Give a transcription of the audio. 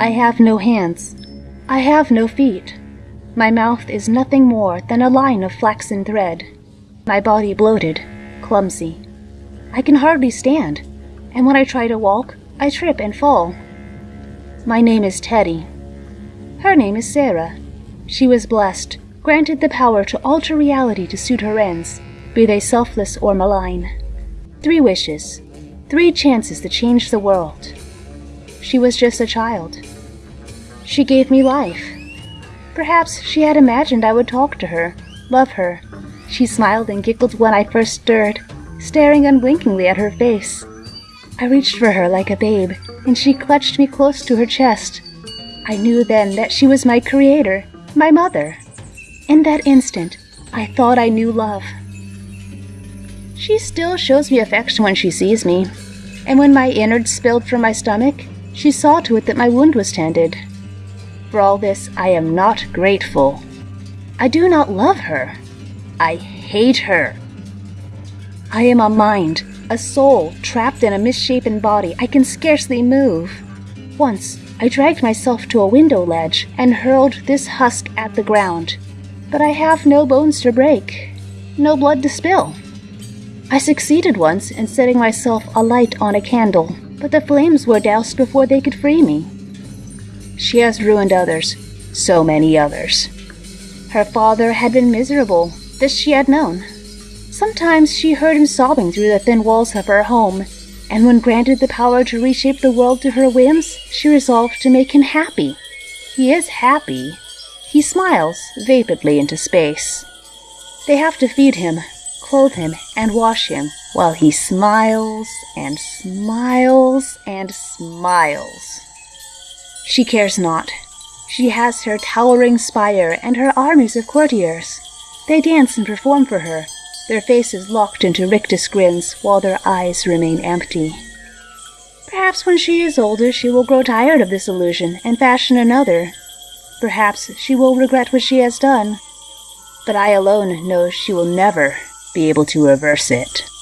I have no hands. I have no feet. My mouth is nothing more than a line of flaxen thread. My body bloated, clumsy. I can hardly stand, and when I try to walk, I trip and fall. My name is Teddy. Her name is Sarah. She was blessed, granted the power to alter reality to suit her ends, be they selfless or malign. Three wishes, three chances to change the world. She was just a child. She gave me life. Perhaps she had imagined I would talk to her, love her. She smiled and giggled when I first stirred, staring unblinkingly at her face. I reached for her like a babe, and she clutched me close to her chest. I knew then that she was my creator, my mother. In that instant, I thought I knew love. She still shows me affection when she sees me, and when my innards spilled from my stomach, she saw to it that my wound was tended. For all this, I am not grateful. I do not love her. I hate her. I am a mind, a soul, trapped in a misshapen body. I can scarcely move. Once, I dragged myself to a window ledge and hurled this husk at the ground. But I have no bones to break, no blood to spill. I succeeded once in setting myself alight on a candle but the flames were doused before they could free me. She has ruined others, so many others. Her father had been miserable, this she had known. Sometimes she heard him sobbing through the thin walls of her home, and when granted the power to reshape the world to her whims, she resolved to make him happy. He is happy. He smiles vapidly into space. They have to feed him, clothe him, and wash him, while he smiles and smiles and smiles. She cares not. She has her towering spire and her armies of courtiers. They dance and perform for her, their faces locked into rictus grins while their eyes remain empty. Perhaps when she is older she will grow tired of this illusion and fashion another. Perhaps she will regret what she has done. But I alone know she will never be able to reverse it.